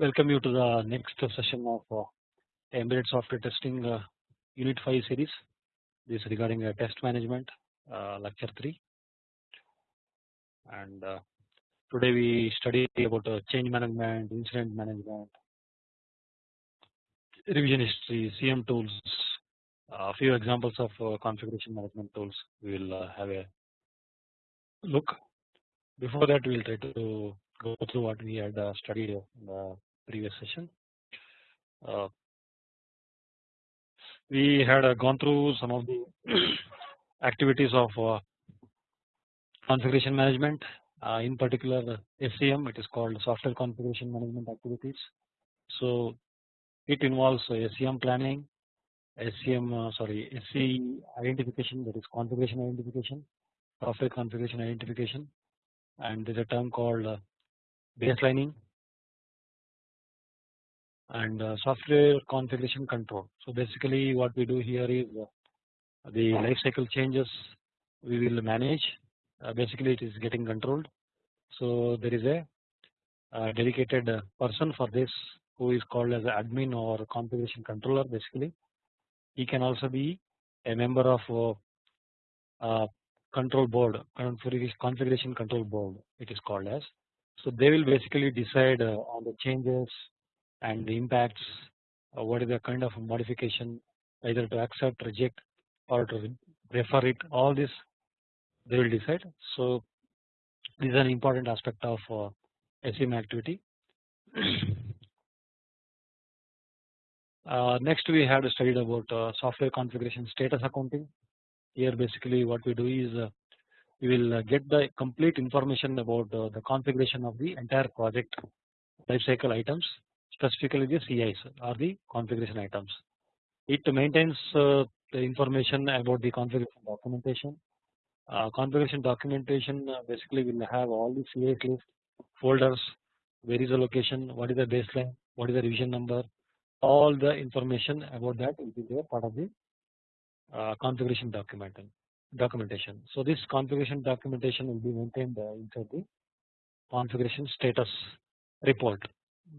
welcome you to the next session of uh, embedded software testing uh, unit 5 series. This regarding uh, test management uh, lecture 3 and uh, today we study about uh, change management incident management revision history CM tools a few examples of configuration management tools we will have a look. Before that we will try to go through what we had studied in the previous session. Uh, we had uh, gone through some of the activities of uh, configuration management in particular SCM it is called software configuration management activities. So it involves SCM planning, SCM sorry SC identification that is configuration identification, software configuration identification and there is a term called baselining and uh, software configuration control. So basically what we do here is uh, the life cycle changes we will manage uh, basically it is getting controlled. So there is a, dedicated person for this who is called as admin or configuration controller basically. He can also be a member of uh, control board configuration control board it is called as. So they will basically decide on the changes and the impacts uh, what is the kind of modification either to accept reject or to refer it all this they will decide. So this is an important aspect of uh, SCM activity. uh, next we have studied about uh, software configuration status accounting. Here basically what we do is uh, we will uh, get the complete information about uh, the configuration of the entire project lifecycle items specifically the CIs or the configuration items. It maintains uh, the information about the configuration documentation. Uh, configuration documentation uh, basically will have all the CIs list, folders, where is the location, what is the baseline, what is the revision number, all the information about that will be there part of the uh, configuration document documentation. So this configuration documentation will be maintained uh, inside the configuration status report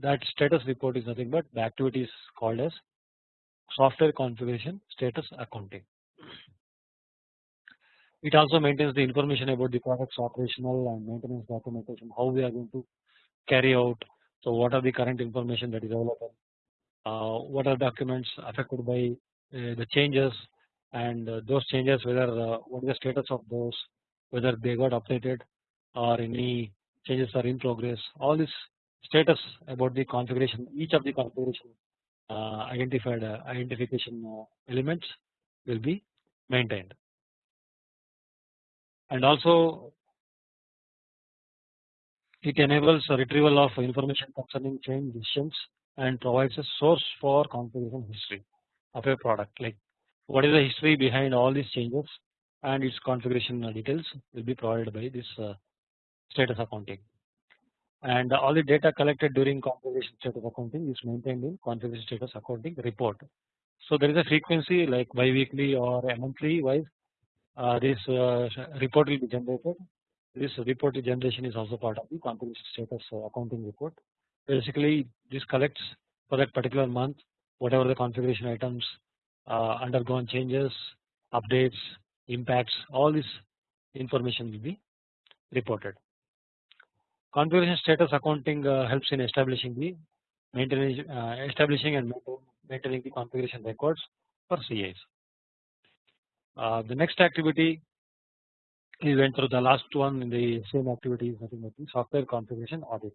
that status report is nothing but the activity is called as software configuration status accounting. It also maintains the information about the product's operational and maintenance documentation how we are going to carry out. So what are the current information that is available, uh, what are documents affected by uh, the changes and uh, those changes whether uh, what is the status of those whether they got updated or any changes are in progress all this status about the configuration each of the configuration uh, identified uh, identification uh, elements will be maintained. And also it enables retrieval of information concerning change decisions and provides a source for configuration history of a product. Like what is the history behind all these changes and its configuration details will be provided by this status accounting and all the data collected during configuration status accounting is maintained in configuration status accounting report. So there is a frequency like bi-weekly or monthly wise uh, this uh, report will be generated. This report generation is also part of the configuration status uh, accounting report. Basically this collects for that particular month whatever the configuration items uh, undergone changes, updates, impacts all this information will be reported. Configuration status accounting uh, helps in establishing the maintaining uh, establishing and maintaining the configuration records for CIs. Uh, the next activity we went through the last one in the same activity is nothing but the software configuration audit.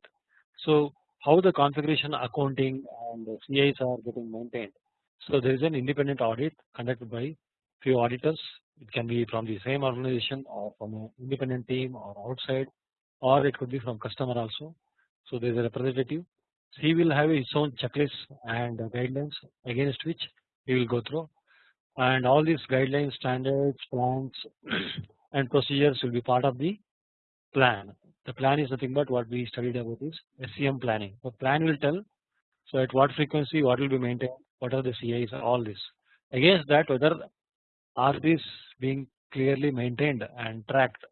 So how the configuration accounting and CIs are getting maintained. So there is an independent audit conducted by few auditors. It can be from the same organization or from an independent team or outside or it could be from customer also. So there is a representative. He will have his own checklist and guidelines against which he will go through and all these guidelines standards plans and procedures will be part of the plan. The plan is nothing but what we studied about is SCM planning. The plan will tell so at what frequency what will be maintained what are the CIs all this against that whether are these being clearly maintained and tracked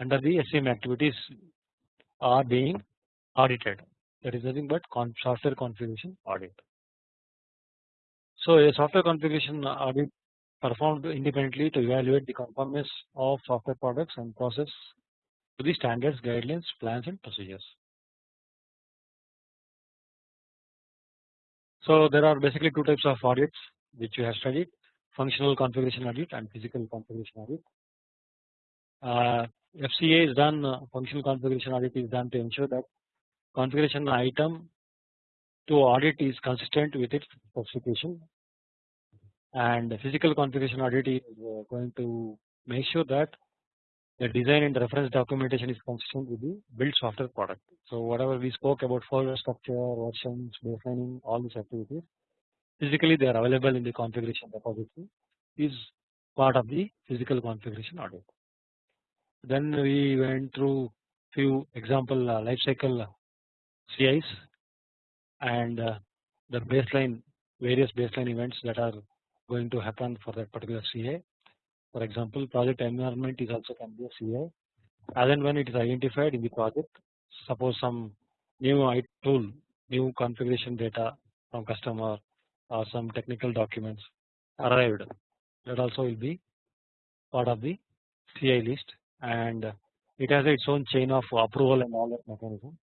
under the SCM activities are being audited. that is nothing but software configuration audit. So a software configuration audit performed independently to evaluate the conformance of software products and process to the standards, guidelines, plans and procedures. So there are basically two types of audits which you have studied functional configuration audit and physical configuration audit. Uh, FCA is done uh, functional configuration audit is done to ensure that configuration item to audit is consistent with its specification and the physical configuration audit is uh, going to make sure that the design and reference documentation is consistent with the built software product. So whatever we spoke about folder structure, versions, baselining, all these activities, physically they are available in the configuration repository is part of the physical configuration audit. Then we went through few example uh, lifecycle CIs and uh, the baseline various baseline events that are going to happen for that particular CI. For example, project environment is also can be a CI as and when it is identified in the project. Suppose some new tool, new configuration data from customer or some technical documents arrived that also will be part of the CI list and it has its own chain of approval and all that mechanism.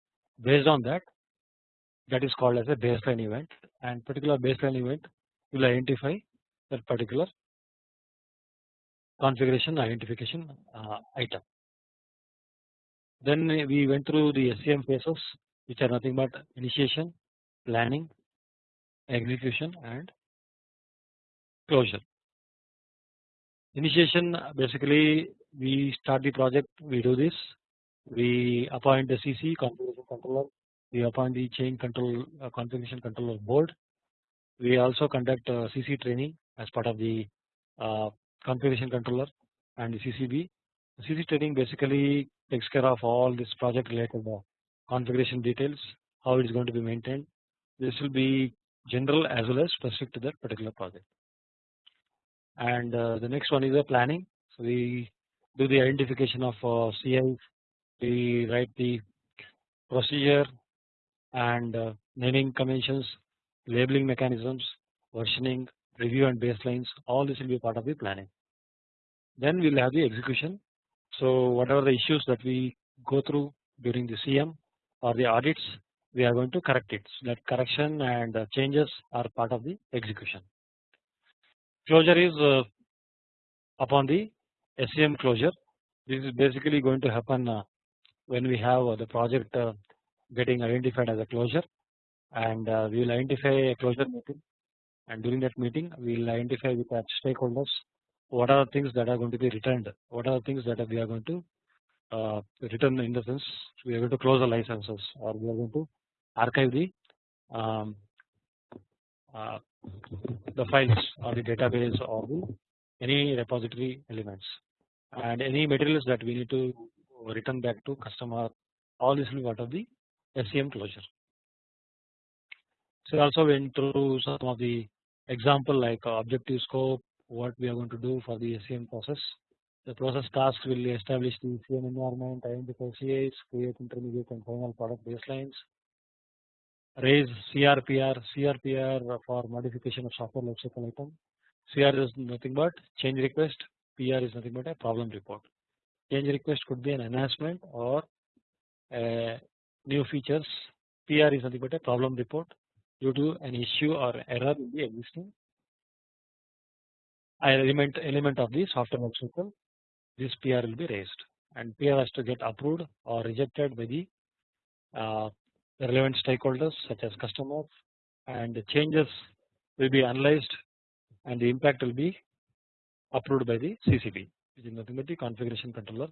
Based on that, that is called as a baseline event and particular baseline event will identify that particular configuration identification uh, item. Then we went through the SCM phases which are nothing but initiation, planning, execution and closure. Initiation basically we start the project we do this we appoint the CC configuration controller we appoint the chain control uh, configuration controller board we also conduct uh, CC training as part of the uh, configuration controller and the CCB. CC training basically takes care of all this project related uh, configuration details, how it is going to be maintained. This will be general as well as specific to that particular project. And uh, the next one is the planning. So we do the identification of uh, CI, we write the procedure and uh, naming conventions, labeling mechanisms, versioning, review and baselines all this will be part of the planning. Then we will have the execution. So whatever the issues that we go through during the CM or the audits we are going to correct it. So that correction and changes are part of the execution. Closure is uh, upon the SCM closure. This is basically going to happen uh, when we have uh, the project getting identified as a closure. And we will identify a closure meeting. And during that meeting we will identify with our stakeholders what are the things that are going to be returned, what are the things that we are going to uh, return in the sense we are going to close the licenses or we are going to archive the um, uh, the files or the database or the any repository elements and any materials that we need to return back to customer all this will be part of the SCM closure. So also went through some of the example like uh, objective scope what we are going to do for the SCM process. The process task will establish the SCM environment, identify CIs, create intermediate and final product baselines, raise CRPR, CRPR for modification of software lifecycle item. CR is nothing but change request, PR is nothing but a problem report. Change request could be an enhancement or new features. PR is nothing but a problem report due to an issue or error in the existing element element of the software lifecycle. This PR will be raised and PR has to get approved or rejected by the uh, relevant stakeholders such as customers and the changes will be analyzed and the impact will be approved by the CCB which is nothing but the configuration controller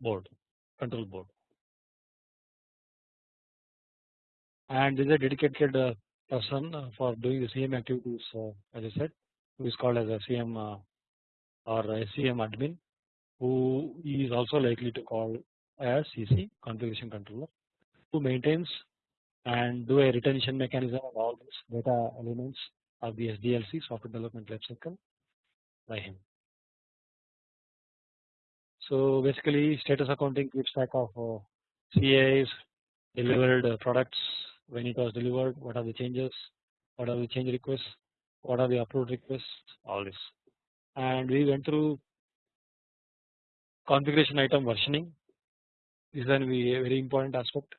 board control board. And there is a dedicated uh, person uh, for doing the CM activities uh, as I said who is called as a CM or SCM admin who is also likely to call as CC configuration controller who maintains and do a retention mechanism of all these data elements of the SDLC software development lifecycle by him. So basically status accounting keeps track of uh, CAs, delivered uh, products, when it was delivered, what are the changes, what are the change requests, what are the upload requests, all this. And we went through configuration item versioning. This is a very important aspect.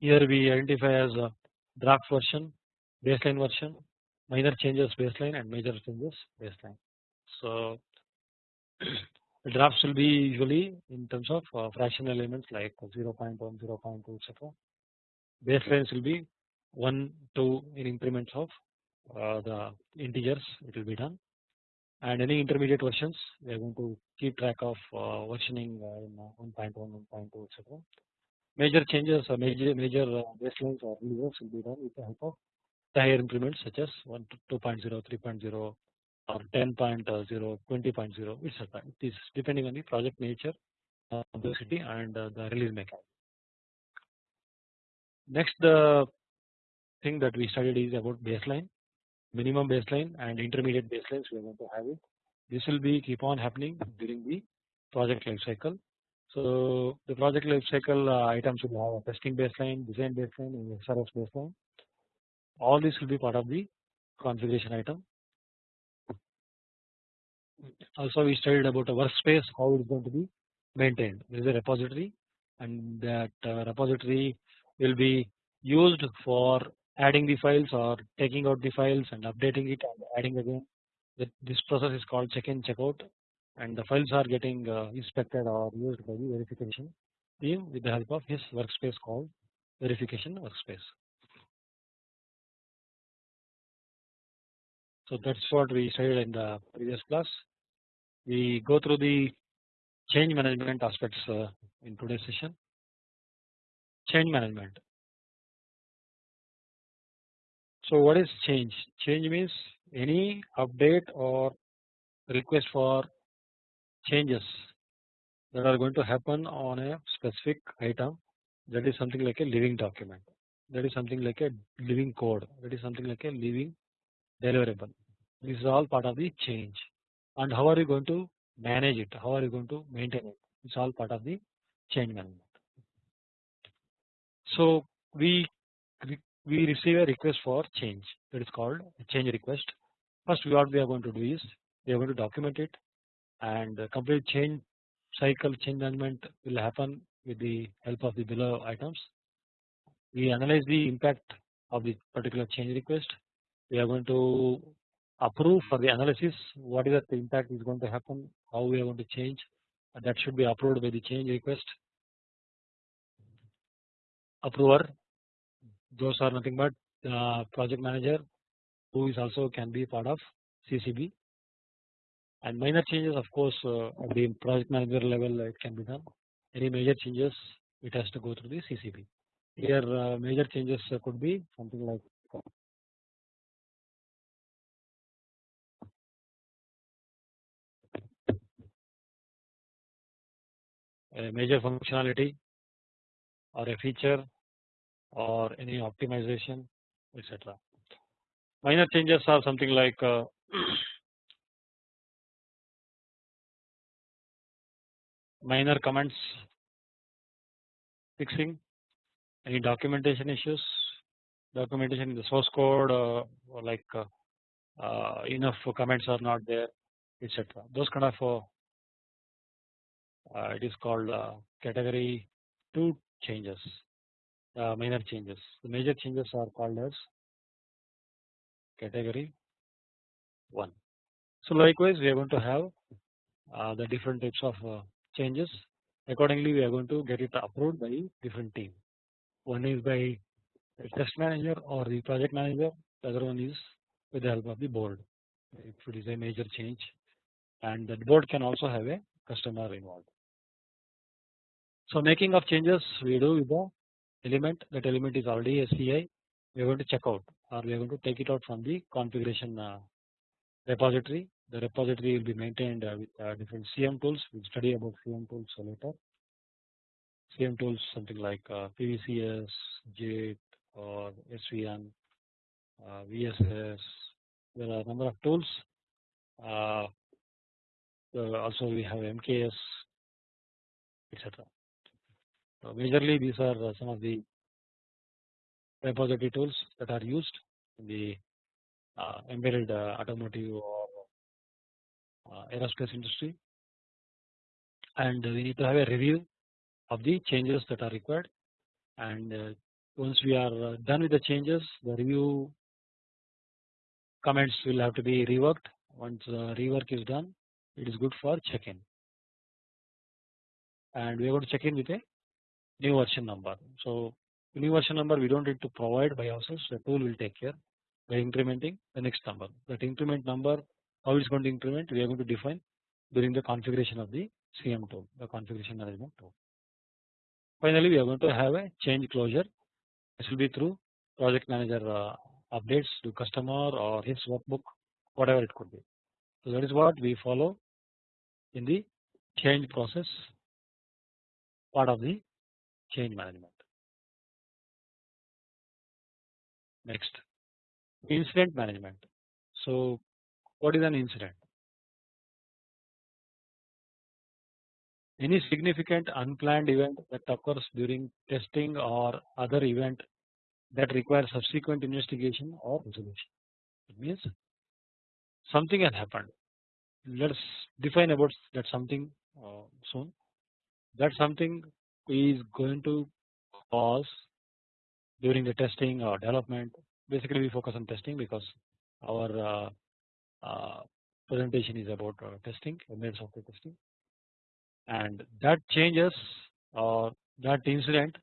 Here we identify as a draft version, baseline version, minor changes baseline and major changes baseline. So the drafts will be usually in terms of uh, fractional elements like 0 0.1, 0 0.2 etc. Baselines will be 1, 2 in increments of uh, the integers it will be done and any intermediate versions we are going to keep track of uh, versioning uh, in uh, 1.1, 1.2 etc. Major changes or major major uh, baselines or releases will be done with the help of higher increments such as 1 2.0, 3.0 or 10.0, 20.0 etc. It is depending on the project nature, complexity and the release mechanism. Next the thing that we studied is about baseline minimum baseline and intermediate baselines we are going to have it. This will be keep on happening during the project life cycle. So the project life cycle uh, items will have a testing baseline, design baseline, and SRS baseline. All this will be part of the configuration item. Also, we studied about a workspace, how it is going to be maintained. There is a repository, and that uh, repository will be used for adding the files or taking out the files and updating it and adding again. This process is called check in check out and the files are getting uh, inspected or used by the verification team with the help of his workspace called verification workspace. So that's what we studied in the previous class. We go through the change management aspects uh, in today's session. Change management. So what is change? Change means any update or request for changes that are going to happen on a specific item that is something like a living document that is something like a living code that is something like a living deliverable this is all part of the change and how are you going to manage it how are you going to maintain it it's all part of the change management so we we receive a request for change that is called a change request. First what we are going to do is we are going to document it and complete change cycle change management will happen with the help of the below items. We analyze the impact of the particular change request. We are going to approve for the analysis what is the impact is going to happen, how we are going to change. That should be approved by the change request. Approver. Those are nothing but uh, project manager who is also can be part of CCB and minor changes of course uh, at the project manager level it can be done. Any major changes it has to go through the CCB here uh, major changes could be something like a major functionality or a feature or any optimization etc. Minor changes are something like uh, minor comments fixing any documentation issues documentation in the source code uh, like uh, uh, enough comments are not there etc. Those kind of uh, it is called category 2 changes uh, minor changes. The major changes are called as category 1. So likewise we are going to have uh, the different types of uh, changes accordingly we are going to get it approved by different team. One is by the test manager or the project manager the other one is with the help of the board if it is a major change and the board can also have a customer involved. So making of changes we do with the element that element is already a CI we are going to check out or we are going to take it out from the configuration uh, repository. The repository will be maintained uh, with uh, different CM tools. We'll study about CM tools later. CM tools something like PVCS, Git or SVN, VSS. There are a number of tools. also we have MKS etc. So majorly these are uh, some of the repository tools that are used in the uh, embedded uh, automotive or uh, aerospace industry. And we need to have a review of the changes that are required. And uh, once we are uh, done with the changes the review comments will have to be reworked. Once rework is done it is good for check-in. And we are going to check in with a new version number. So new version number we don't need to provide by ourselves the tool will take care by incrementing the next number that increment number how it is going to increment we are going to define during the configuration of the CM tool the configuration management tool. Finally we are going to have a change closure this will be through project manager uh, updates to customer or his workbook whatever it could be. So that is what we follow in the change process part of the change management. Next incident management. So what is an incident? Any significant unplanned event that occurs during testing or other event that requires subsequent investigation or resolution. It means something has happened. Let us define about that something uh, soon. That something is going to cause during the testing or development. Basically, we focus on testing because our uh, uh, presentation is about uh, testing, embedded software testing, and that changes or that incident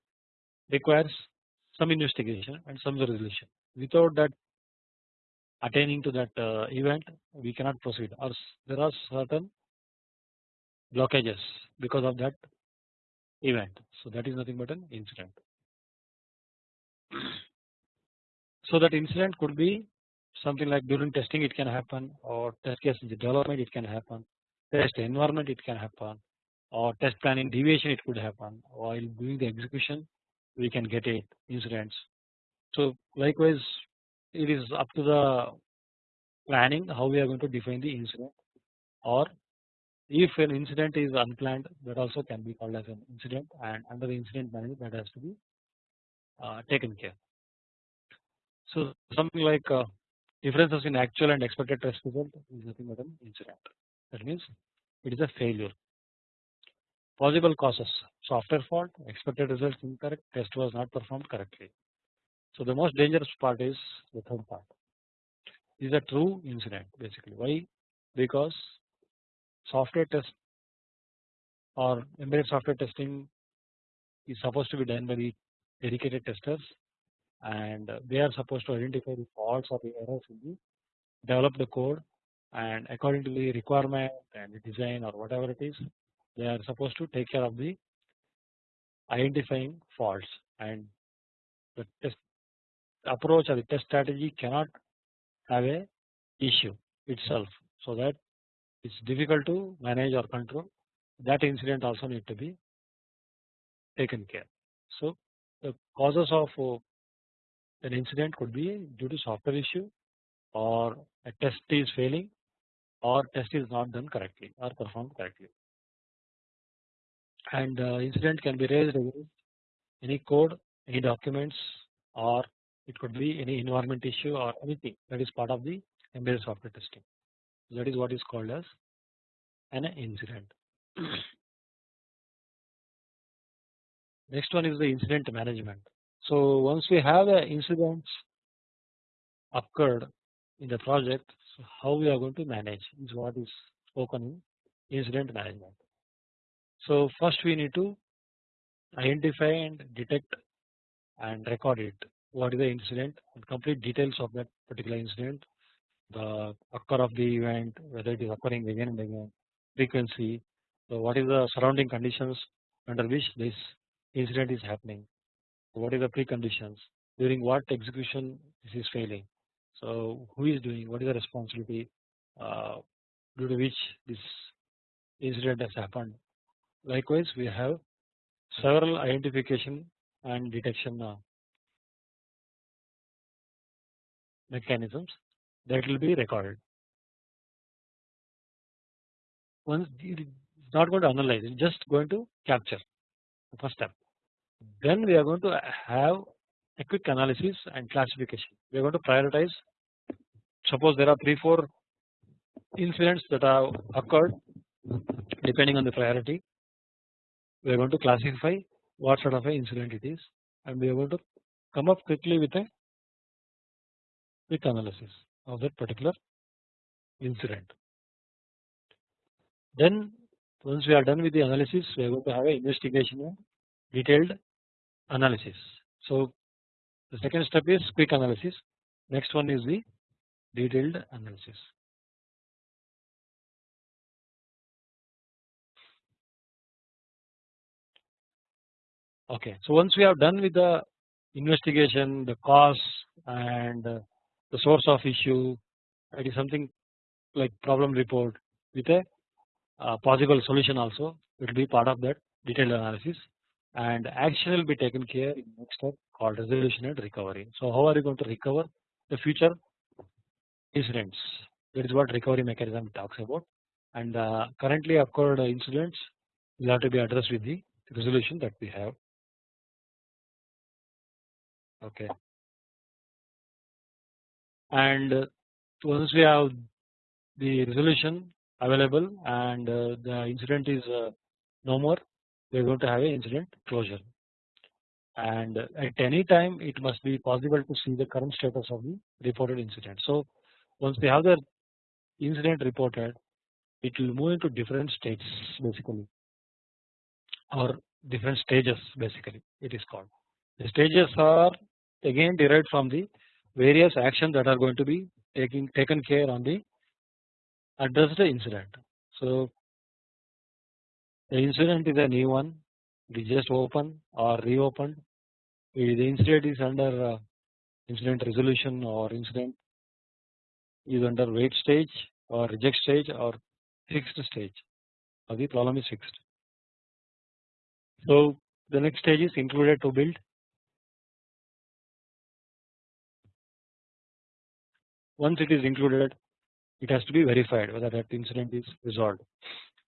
requires some investigation and some resolution. Without that attaining to that uh, event, we cannot proceed, or there are certain blockages because of that event. So that is nothing but an incident. So that incident could be something like during testing it can happen or test case development it can happen, test environment it can happen or test planning deviation it could happen while doing the execution we can get it incidents. So likewise it is up to the planning how we are going to define the incident or if an incident is unplanned that also can be called as an incident and under the incident management that has to be uh, taken care. So something like uh, differences in actual and expected test result is nothing but an incident that means it is a failure. Possible causes software fault expected results incorrect test was not performed correctly. So the most dangerous part is the third part is a true incident basically why because software test or embedded software testing is supposed to be done by the dedicated testers. And they are supposed to identify the faults or the errors in the develop the code. And according to the requirement and the design or whatever it is they are supposed to take care of the identifying faults. And the test approach or the test strategy cannot have a issue itself. So that is difficult to manage or control that incident also need to be taken care. So the causes of uh, an incident could be due to software issue or a test is failing or test is not done correctly or performed correctly and uh, incident can be raised against any code any documents or it could be any environment issue or anything that is part of the embedded software testing. That is what is called as an incident. Next one is the incident management. So once we have the incidents occurred in the project, so how we are going to manage is what is spoken in incident management. So first we need to identify and detect and record it what is the incident and complete details of that particular incident the occur of the event whether it is occurring again and again frequency so what is the surrounding conditions under which this incident is happening? What is the preconditions? During what execution this is failing? So who is doing what is the responsibility uh, due to which this incident has happened? Likewise we have several identification and detection uh, mechanisms that will be recorded. Once it is not going to analyze, it is just going to capture the first step. Then we are going to have a quick analysis and classification. We are going to prioritize. Suppose there are three, four incidents that have occurred depending on the priority. We are going to classify what sort of an incident it is, and we are going to come up quickly with a quick analysis of that particular incident. Then once we are done with the analysis, we are going to have an investigation and detailed analysis. So the second step is quick analysis. Next one is the detailed analysis. Okay, so once we have done with the investigation, the cause and the source of issue, it is something like problem report with a uh, possible solution also it will be part of that detailed analysis and action will be taken care in next step called resolution and recovery. So how are you going to recover the future incidents that is what recovery mechanism talks about and uh, currently occurred incidents will have to be addressed with the resolution that we have. Okay. And once we have the resolution available and uh, the incident is uh, no more we are going to have a incident closure and at any time it must be possible to see the current status of the reported incident. So once we have the incident reported it will move into different states basically or different stages basically it is called. The stages are again derived from the various actions that are going to be taking taken care on the addressed incident. So the incident is a new one, it is just open or reopened. The incident is under uh, incident resolution or incident is under wait stage or reject stage or fixed stage or the problem is fixed. So the next stage is included to build. Once it is included it has to be verified whether that incident is resolved.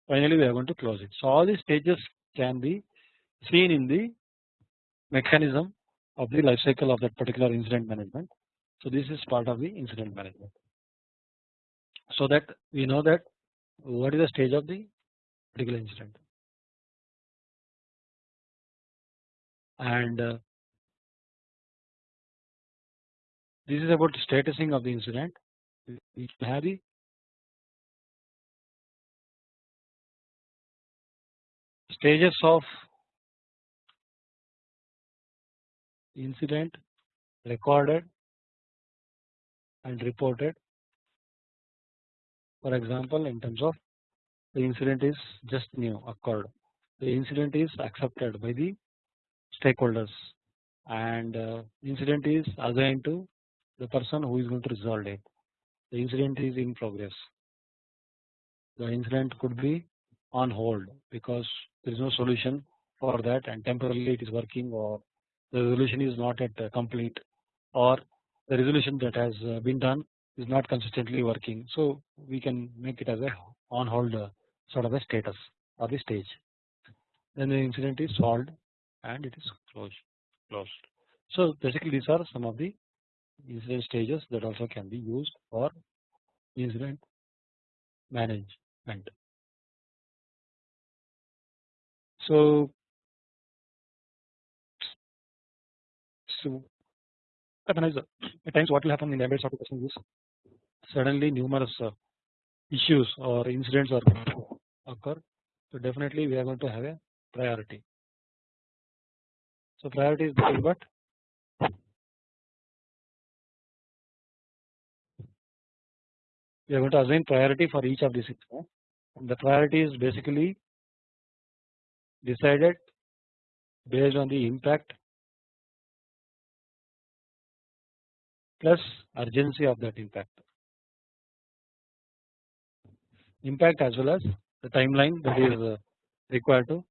Finally we are going to close it. So all these stages can be seen in the mechanism of the life cycle of that particular incident management. So this is part of the incident management. So that we know that what is the stage of the particular incident and uh, this is about the statusing of the incident. We have the stages of incident recorded and reported. For example in terms of the incident is just new occurred. The incident is accepted by the stakeholders. And uh, incident is assigned to the person who is going to resolve it the incident is in progress. The incident could be on hold because there is no solution for that and temporarily it is working or the resolution is not yet uh, complete or the resolution that has uh, been done is not consistently working. So we can make it as a on hold uh, sort of a status or the stage. Then the incident is solved and it is closed. closed. So basically these are some of the incident stages that also can be used for incident management. So, so at times what will happen in the embedded software is suddenly numerous uh, issues or incidents are occur. So definitely we are going to have a priority. So priority is nothing but we are going to assign priority for each of these and the priority is basically decided based on the impact plus urgency of that impact impact as well as the timeline that is uh, required to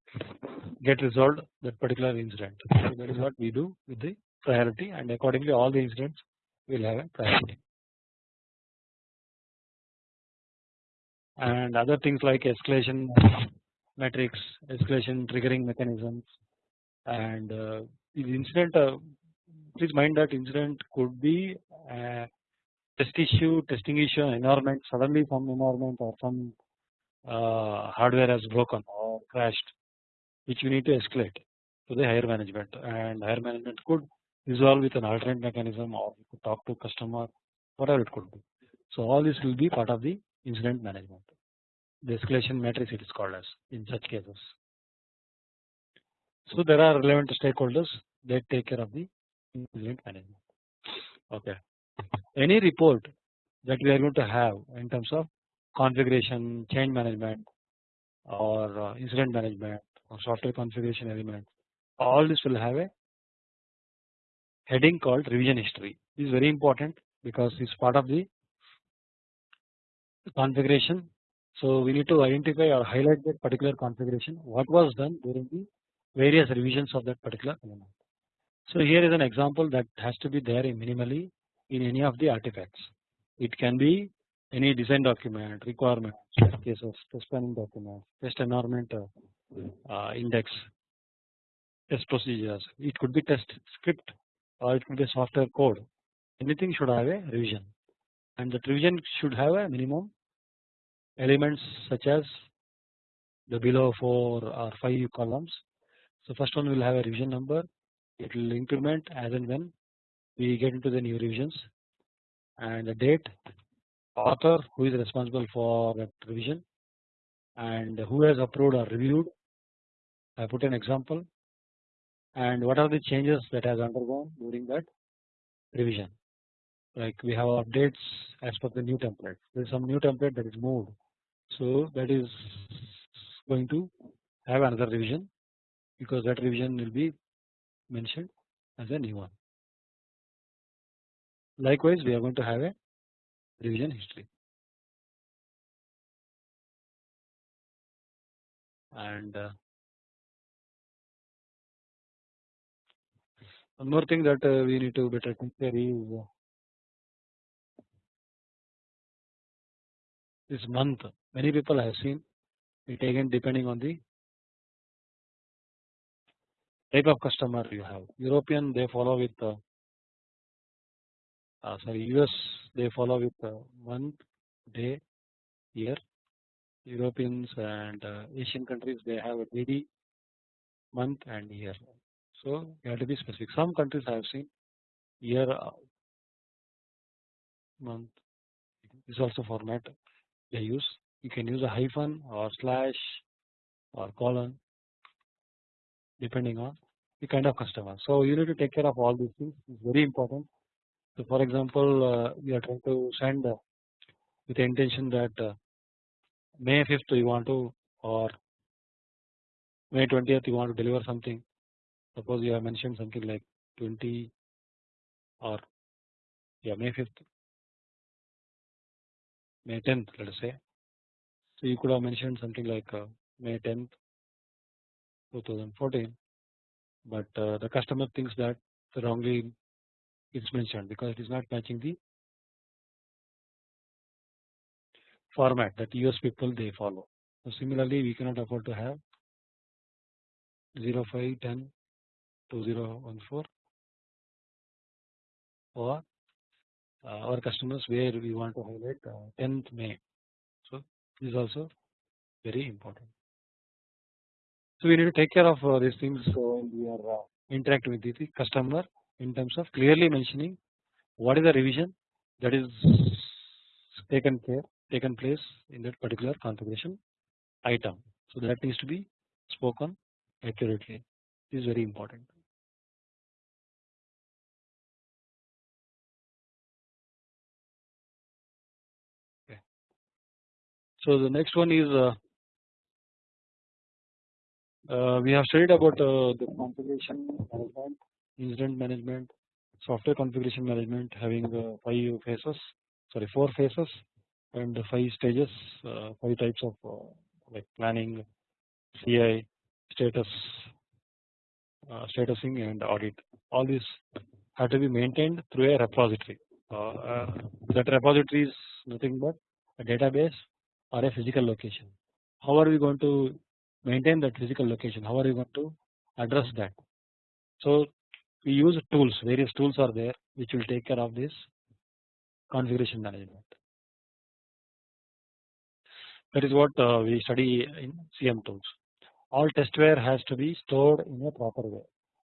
get resolved that particular incident. So that is what we do with the priority and accordingly all the incidents will have a priority. And other things like escalation matrix, escalation triggering mechanisms and uh, incident uh, please mind that incident could be test issue, testing issue, environment suddenly some environment or some uh, hardware has broken or crashed, which you need to escalate to the higher management, and higher management could resolve with an alternate mechanism or talk to customer, whatever it could be. So all this will be part of the incident management. The escalation matrix it is called as in such cases. So there are relevant stakeholders that take care of the incident management. Okay. Any report that we are going to have in terms of configuration, change management, or uh, incident management, or software configuration element, all this will have a heading called revision history. This is very important because it's part of the configuration. So we need to identify or highlight that particular configuration, what was done during the various revisions of that particular element. So here is an example that has to be there minimally in any of the artifacts. It can be any design document, requirement, case of test planning document, test environment uh, index, test procedures. It could be test script or it could be software code. Anything should have a revision, and the revision should have a minimum elements such as the below four or five columns so first one will have a revision number. It will increment as and when we get into the new revisions, and the date, author who is responsible for that revision, and who has approved or reviewed. I put an example, and what are the changes that has undergone during that revision. Like we have updates as per the new template. There is some new template that is moved, so that is going to have another revision because that revision will be mentioned as a new one. Likewise, we are going to have a revision history. And uh, one more thing that uh, we need to better consider is uh, this month. Many people have seen it again depending on the type of customer you have. European they follow with uh, uh, sorry US they follow with uh, month, day, year. Europeans and uh, Asian countries they have a daily, month and year. So you have to be specific. Some countries I have seen year, uh, month. This also format they use. You can use a hyphen or slash or colon depending on the kind of customer. So you need to take care of all these things. It's very important. So for example, uh, we are trying to send uh, with the intention that uh, May 5th you want to or May 20th you want to deliver something. Suppose you have mentioned something like 20 or yeah May 5th, May 10th let us say. So you could have mentioned something like uh, May 10th 2014 but uh, the customer thinks that wrongly it's mentioned because it is not matching the format that US people they follow. So similarly we cannot afford to have 0510 2014 for uh, our customers where we want to highlight uh, 10th May. Is also very important. So we need to take care of uh, these things when we are uh, with the customer in terms of clearly mentioning what is the revision that is taken care taken place in that particular configuration item. So that needs to be spoken accurately. This is very important. So the next one is uh, uh, we have studied about uh, the configuration management, incident management, software configuration management having uh, five phases, sorry four phases and five stages, uh, five types of uh, like planning, CI, status, statusing and audit. All these have to be maintained through a repository. that repository is nothing but a database or a physical location. How are we going to maintain that physical location how are we going to address that. So we use tools various tools are there which will take care of this configuration management. That is what uh, we study in CM tools. All testware has to be stored in a proper way.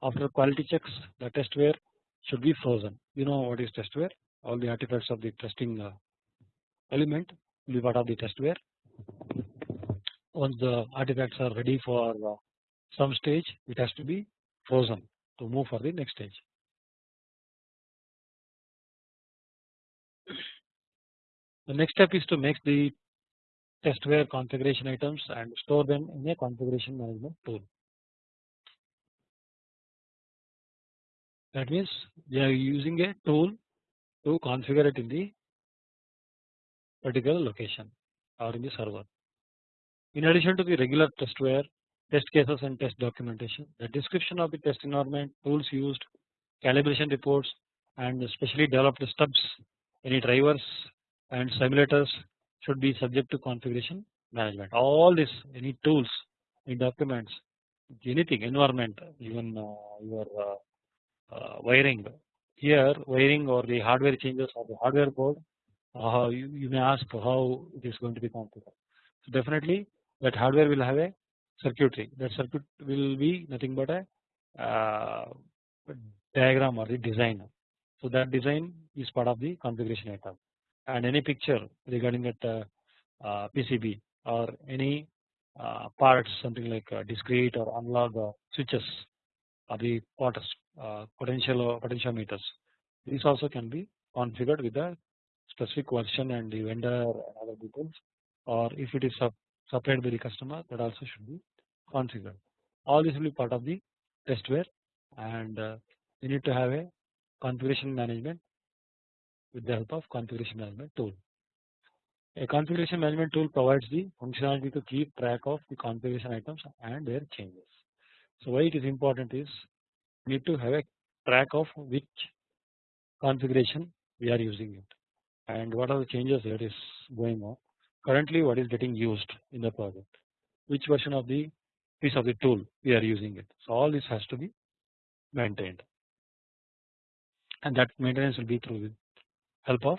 After quality checks, the testware should be frozen. You know what is testware? All the artifacts of the testing uh, element will be part of the testware. Once the artifacts are ready for uh, some stage, it has to be frozen to move for the next stage. The next step is to make the testware configuration items and store them in a configuration management tool. That means we are using a tool to configure it in the particular location or in the server. In addition to the regular testware, test cases and test documentation, the description of the test environment, tools used, calibration reports and specially developed stubs, any drivers and simulators should be subject to configuration management. All this any tools, any documents, anything environment, even uh, your uh, uh, wiring. Here wiring or the hardware changes of the hardware uh, you, you may ask how it is going to be configured. So definitely that hardware will have a circuitry. That circuit will be nothing but a uh, diagram or the design. So that design is part of the configuration item and any picture regarding that uh, uh, PCB or any uh, parts something like discrete or analog switches or the quarters, potential or potentiometers. These also can be configured with the specific version and the vendor and other details or if it is supplied by the customer that also should be configured. All this will be part of the testware and uh, you need to have a configuration management with the help of configuration management tool. A configuration management tool provides the functionality to keep track of the configuration items and their changes. So why it is important is we need to have a track of which configuration we are using it and what are the changes that is going on currently what is getting used in the project which version of the piece of the tool we are using it so all this has to be maintained and that maintenance will be through the help of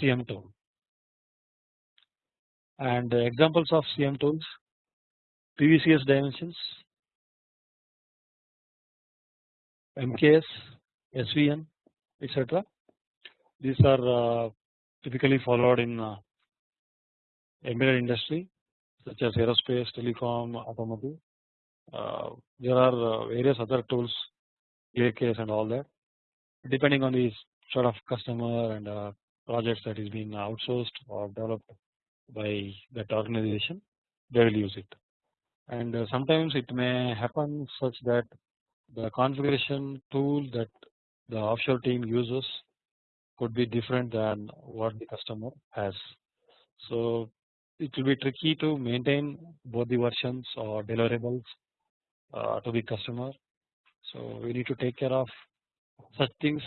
CM tool. And examples of CM tools PVCS dimensions, MKS, SVN etc. These are uh, typically followed in uh, embedded industry such as aerospace, telecom, automotive. Uh, there are uh, various other tools, AKS and all that depending on the sort of customer and uh, projects that is being outsourced or developed by that organization they will use it and uh, sometimes it may happen such that the configuration tool that the offshore team uses could be different than what the customer has. So it will be tricky to maintain both the versions or deliverables uh, to the customer. So we need to take care of such things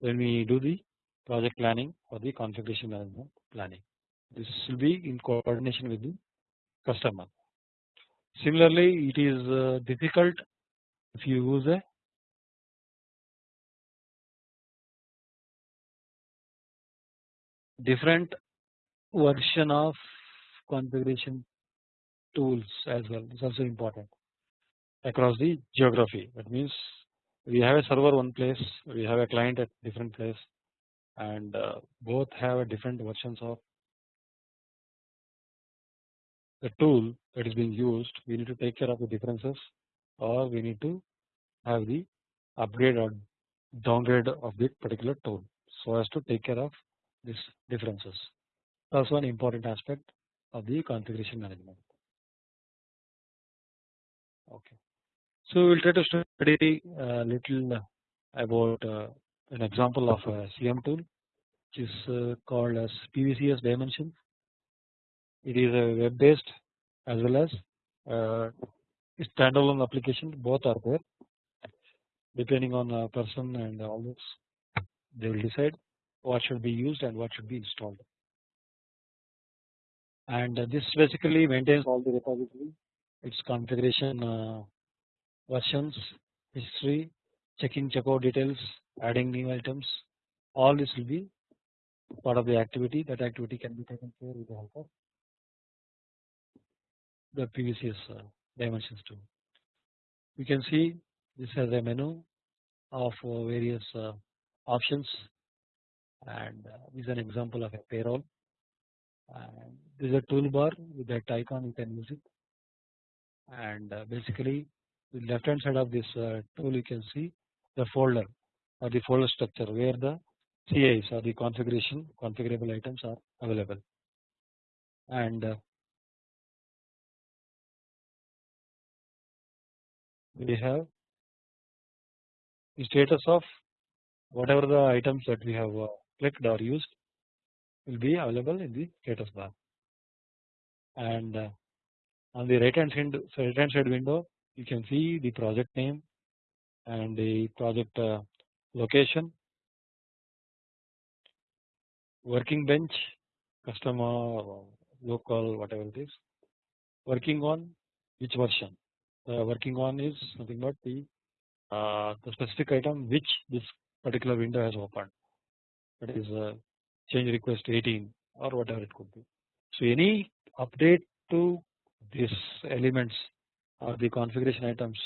when we do the project planning or the configuration management planning. This will be in coordination with the customer. Similarly, it is uh, difficult if you use a different version of configuration tools as well. Is also important across the geography. That means we have a server one place we have a client at different place and uh, both have different versions of the tool that is being used we need to take care of the differences or we need to have the upgrade or downgrade of the particular tool so as to take care of these differences. That's one important aspect of the configuration management. Okay. So we will try to study a little about uh, an example of a CM tool which is uh, called as PVCS dimensions. It is a web based as well as uh, standalone application. Both are there. Depending on a person and all this they will decide what should be used and what should be installed and this basically maintains all the repository its configuration versions history checking checkout details, adding new items, all this will be part of the activity. That activity can be taken care with the help of the PVCS uh, dimensions too. We can see this has a menu of uh, various uh, options and uh, this is an example of a payroll. And this is a toolbar with that icon you can use it. And uh, basically the left hand side of this uh, tool you can see the folder or the folder structure where the CIs or the configuration configurable items are available. And we have the status of whatever the items that we have uh, clicked or used will be available in the status bar. And uh, on the right hand side right hand side window you can see the project name and the project uh, location working bench customer local whatever it is. Working on which version? Working on is nothing but the uh, the specific item which this particular window has opened that is uh, change request 18 or whatever it could be. So any update to these elements or the configuration items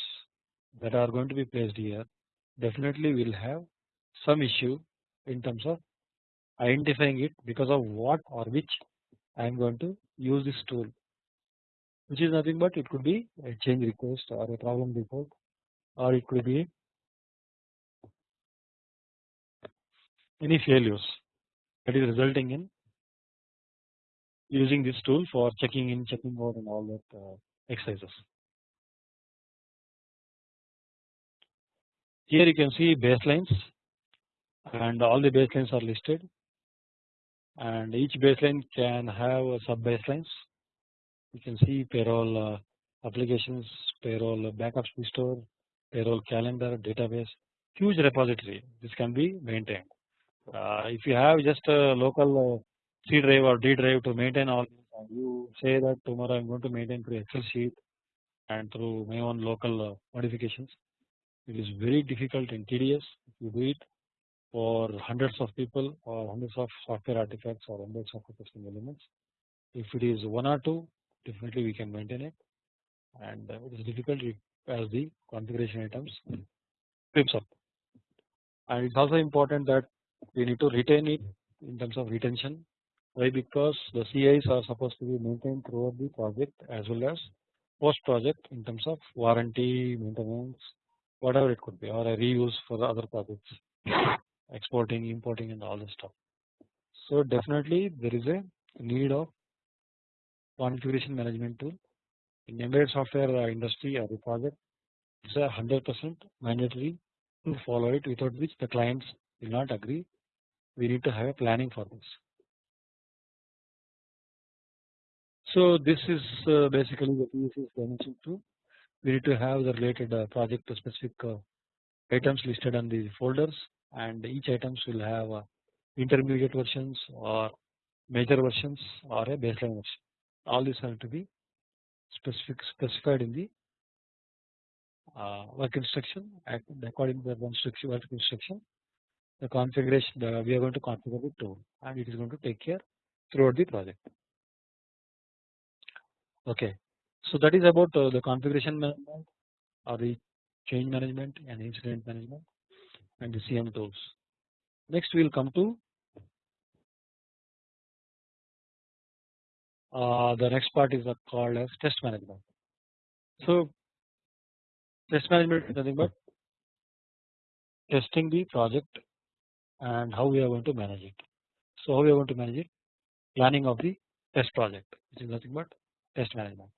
that are going to be placed here definitely will have some issue in terms of identifying it because of what or which I am going to use this tool which is nothing but it could be a change request or a problem report or it could be any failures that is resulting in using this tool for checking in checking out and all that uh, exercises. Here you can see baselines and all the baselines are listed and each baseline can have sub baselines you can see payroll uh, applications, payroll backups restore, payroll calendar, database, huge repository. This can be maintained. Uh, if you have just a local uh, C drive or D drive to maintain all you say that tomorrow I am going to maintain through Excel sheet and through my own local modifications, it is very difficult and tedious if you do it for hundreds of people or hundreds of software artifacts or hundreds of testing elements. If it is one or two definitely we can maintain it and uh, it is difficult as the configuration items creeps up and it's also important that we need to retain it in terms of retention. Why? Because the CIs are supposed to be maintained throughout the project as well as post project in terms of warranty maintenance whatever it could be or a reuse for the other projects exporting importing and all this stuff. So definitely there is a need of configuration management tool. In embedded software industry or the project it's a 100% mandatory to hmm. follow it without which the clients will not agree. We need to have a planning for this. So this is uh, basically the PVCS dimension 2 we need to have the related uh, project specific items listed on the folders and each items will have intermediate versions or major versions or a baseline version. All these have to be specific specified in the uh, work instruction according to the work instruction the configuration the, we are going to configure the tool and it is going to take care throughout the project. Okay. So that is about uh, the configuration management or the change management and incident management and the CM tools. Next we will come to Uh, the next part is called as test management. So test management is nothing but testing the project and how we are going to manage it. So how we are going to manage it? Planning of the test project which is nothing but test management.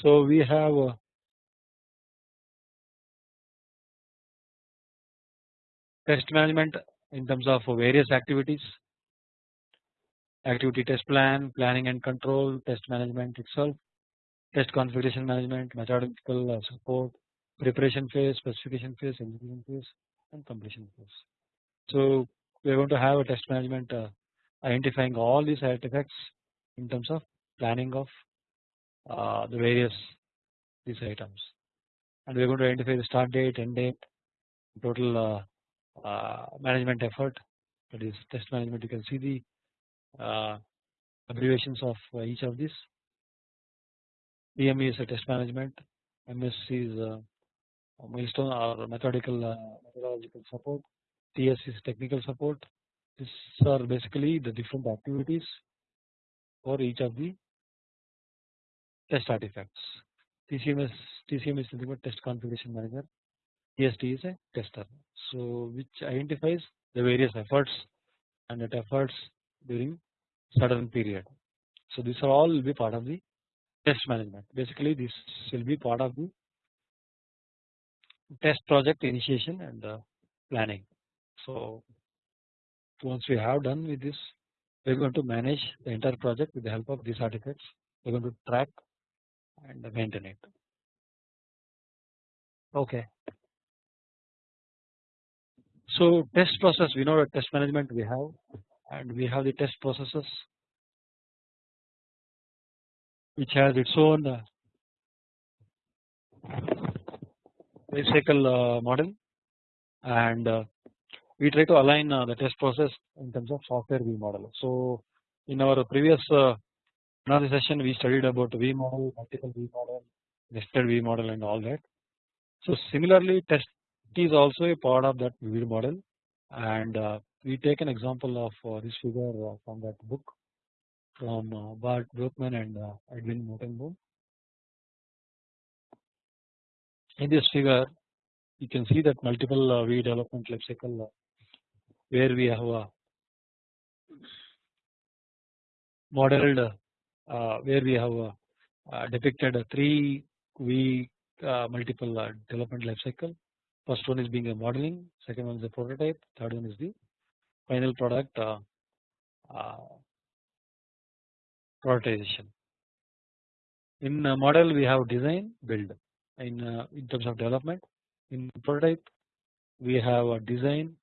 So we have uh, test management in terms of various activities activity test plan planning and control test management itself test configuration management methodological uh, support preparation phase specification phase execution phase and completion phase. So we are going to have a test management uh, identifying all these artifacts in terms of planning of uh, the various these items and we are going to identify the start date, end date, total uh, uh, management effort that is test management you can see the uh, abbreviations of each of these. PME is a test management, MS is milestone or methodical uh, methodological support, TS is technical support. These are basically the different activities for each of the test artifacts. TCMS TCM is nothing test configuration manager. TST is a tester. So which identifies the various efforts and that efforts during certain period. So these are all will be part of the test management. Basically this will be part of the test project initiation and uh, planning. So once we have done with this we are going to manage the entire project with the help of these artifacts. We are going to track and maintain it. Okay. So test process we know that test management we have and we have the test processes which has its own life cycle uh, model and uh, we try to align uh, the test process in terms of software V model. So in our previous uh, another session we studied about V model, multiple V model, nested V model and all that. So similarly test is also a part of that V model and we take an example of this figure from that book from uh, Bart Broekman and uh, Edwin Notenboom. In this figure you can see that multiple uh, V development lifecycle uh, where we have a modeled uh, where we have depicted a three V multiple development life cycle. First one is being a modeling, second one is the prototype, third one is the final product prioritization. In a model we have design build in uh, in terms of development in prototype we have a design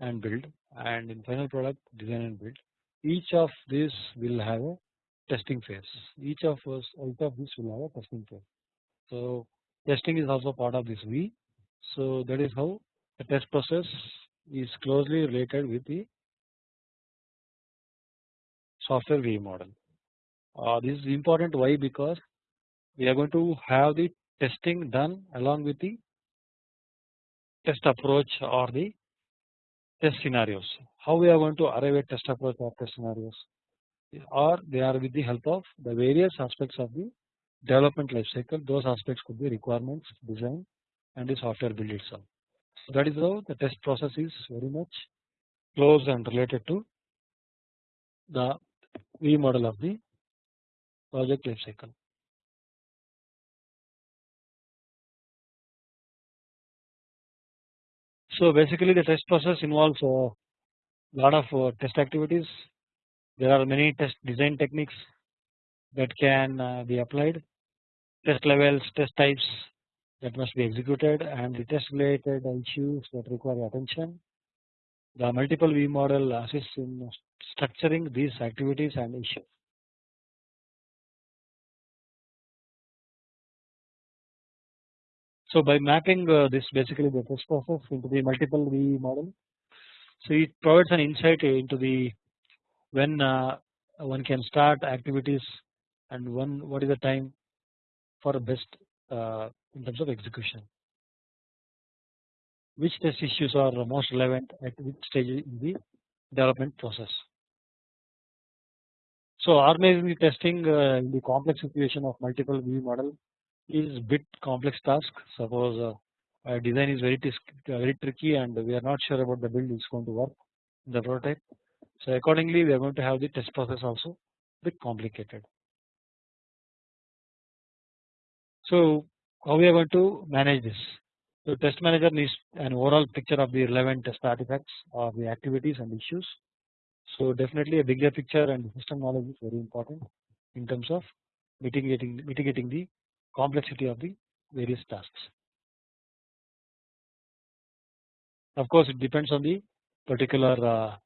and build and in final product design and build each of these will have a testing phase each of us each of this will have a testing phase. So testing is also part of this V so that is how the test process is closely related with the software V model. Uh, this is important why because we are going to have the testing done along with the test approach or the test scenarios. How we are going to arrive at test approach or test scenarios or they are with the help of the various aspects of the development life cycle those aspects could be requirements design and the software build itself. So that is how the test process is very much close and related to the V model of the project life cycle. So basically the test process involves a lot of uh, test activities. There are many test design techniques that can uh, be applied, test levels, test types that must be executed and the test related issues that require attention. The multiple V model assists in structuring these activities and issues. So by mapping uh, this basically the test process into the multiple V model, so it provides an insight into the when uh, one can start activities and when what is the time for best uh, in terms of execution. Which test issues are most relevant at which stage in the development process. So organizing the testing uh, in the complex situation of multiple V model is bit complex task. Suppose uh, design is very very tricky and we are not sure about the build is going to work in the prototype. So accordingly we are going to have the test process also bit complicated. So how we are going to manage this? So test manager needs an overall picture of the relevant test artifacts or the activities and issues. So definitely a bigger picture and system knowledge is very important in terms of mitigating mitigating the complexity of the various tasks. Of course, it depends on the particular uh,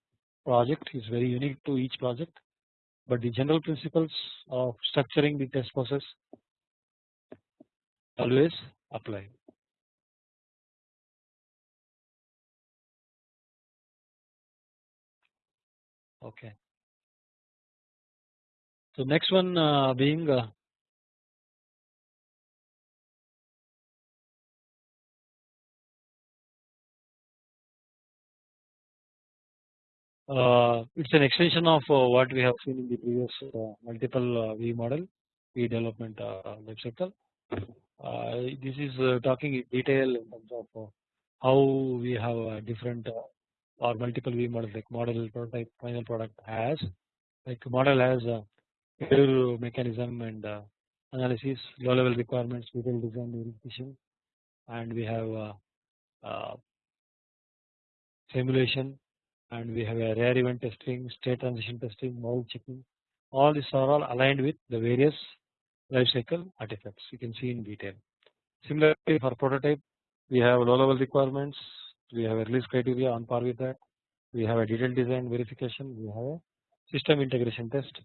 project is very unique to each project, but the general principles of structuring the test process always apply. Okay. So next one uh, being uh, it's an extension of uh, what we have seen in the previous uh, multiple uh, V model V development uh, life cycle. this is talking in detail in terms of how we have different or multiple V models like model prototype final product has like model has a mechanism and uh, analysis low level requirements detailed design verification and we have uh, uh, simulation and we have a rare event testing state transition testing model checking. All these are all aligned with the various lifecycle artifacts you can see in detail. Similarly for prototype we have low level requirements. We have a release criteria on par with that. We have a detailed design verification. We have a system integration test.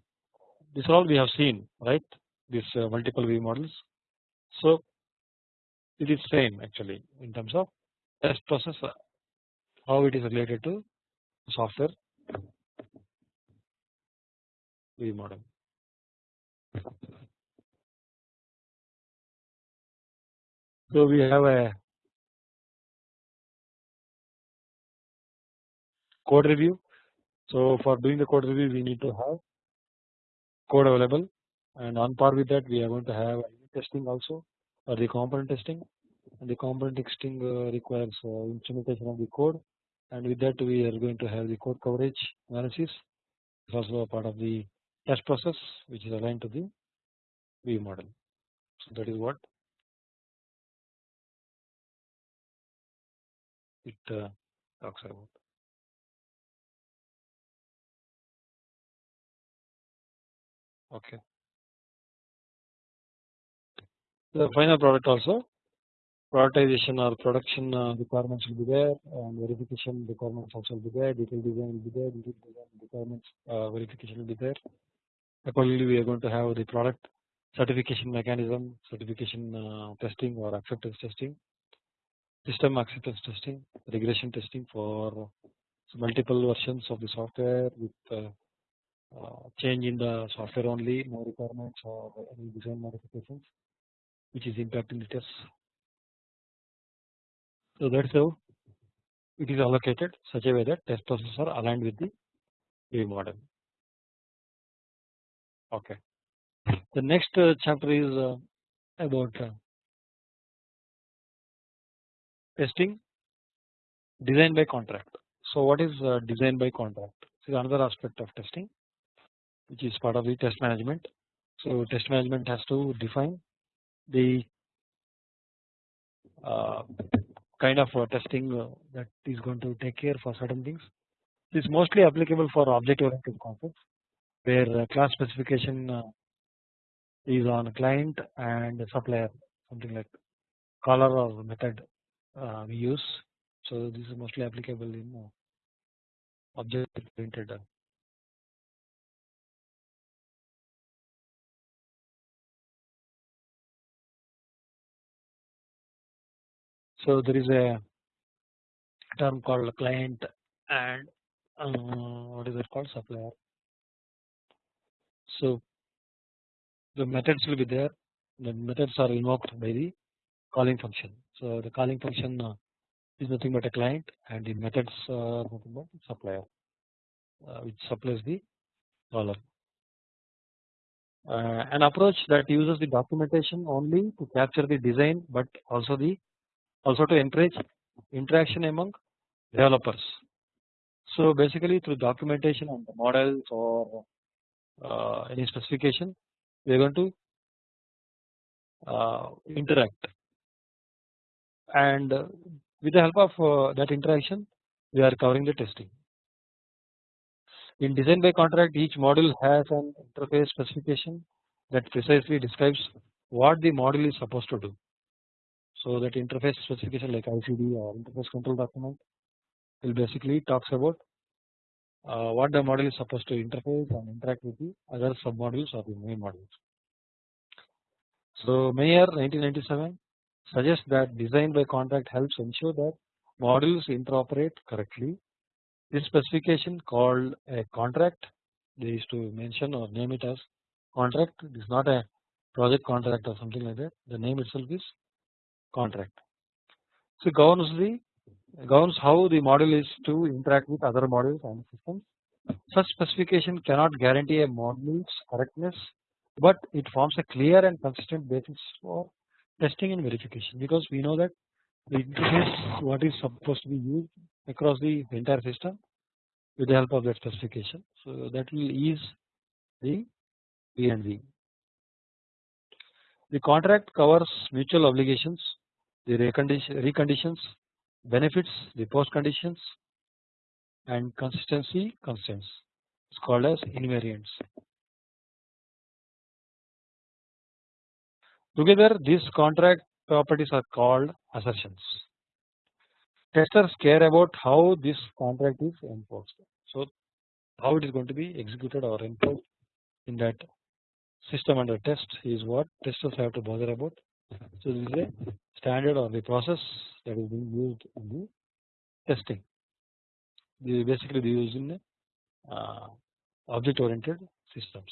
This all we have seen right? This uh, multiple V models. So it is same actually in terms of test process uh, how it is related to software V model. So we have a code review. So for doing the code review we need to have code available and on par with that we are going to have testing also or the component testing and the component testing uh, requires uh, implementation of the code and with that we are going to have the code coverage analysis also a part of the test process which is aligned to the V model. So that is what it uh, talks about. Okay. The final product also prioritization or production uh, requirements will be there and verification requirements also will be there detailed design will be there detailed design requirements uh, verification will be there. Accordingly we are going to have the product certification mechanism certification uh, testing or acceptance testing system acceptance testing regression testing for multiple versions of the software with change in the software only no requirements or any design modifications which is impacting the tests so that's how it is allocated such a way that test processes are aligned with the V model. Okay. The next uh, chapter is uh, about uh, testing design by contract. So what is design by contract? This is another aspect of testing which is part of the test management. So test management has to define the uh, kind of uh, testing uh, that is going to take care for certain things. It is mostly applicable for object oriented concepts where uh, class specification is on client and supplier something like caller or method we use. So this is mostly applicable in object oriented So there is a term called client and uh, what is it called supplier. So the methods will be there. The methods are invoked by the calling function. So the calling function uh, is nothing but a client, and the methods are nothing but supplier, uh, which supplies the caller. Uh, an approach that uses the documentation only to capture the design, but also the also to encourage interaction among developers. So basically through documentation on the models or uh, any specification we are going to uh, interact and with the help of uh, that interaction we are covering the testing. In design by contract each module has an interface specification that precisely describes what the module is supposed to do. So that interface specification like ICD or interface control document will basically talks about uh, what the model is supposed to interface and interact with the other sub modules or the main modules. So Meyer 1997 suggests that design by contract helps ensure that modules interoperate correctly. This specification called a contract they used to mention or name it as contract it is not a project contract or something like that the name itself is contract. So governs the governs how the module is to interact with other modules and systems. Such specification cannot guarantee a module's correctness but it forms a clear and consistent basis for testing and verification because we know that the interface what is supposed to be used across the entire system with the help of that specification. So that will ease the P and V. The contract covers mutual obligations, the preconditions, benefits, the post conditions and consistency constraints. It's called as invariants. Together these contract properties are called assertions. Testers care about how this contract is enforced. So how it is going to be executed or enforced in that system under test is what testers have to bother about. So this is a standard or the process that is being used in the testing. They basically they use in uh, object oriented systems.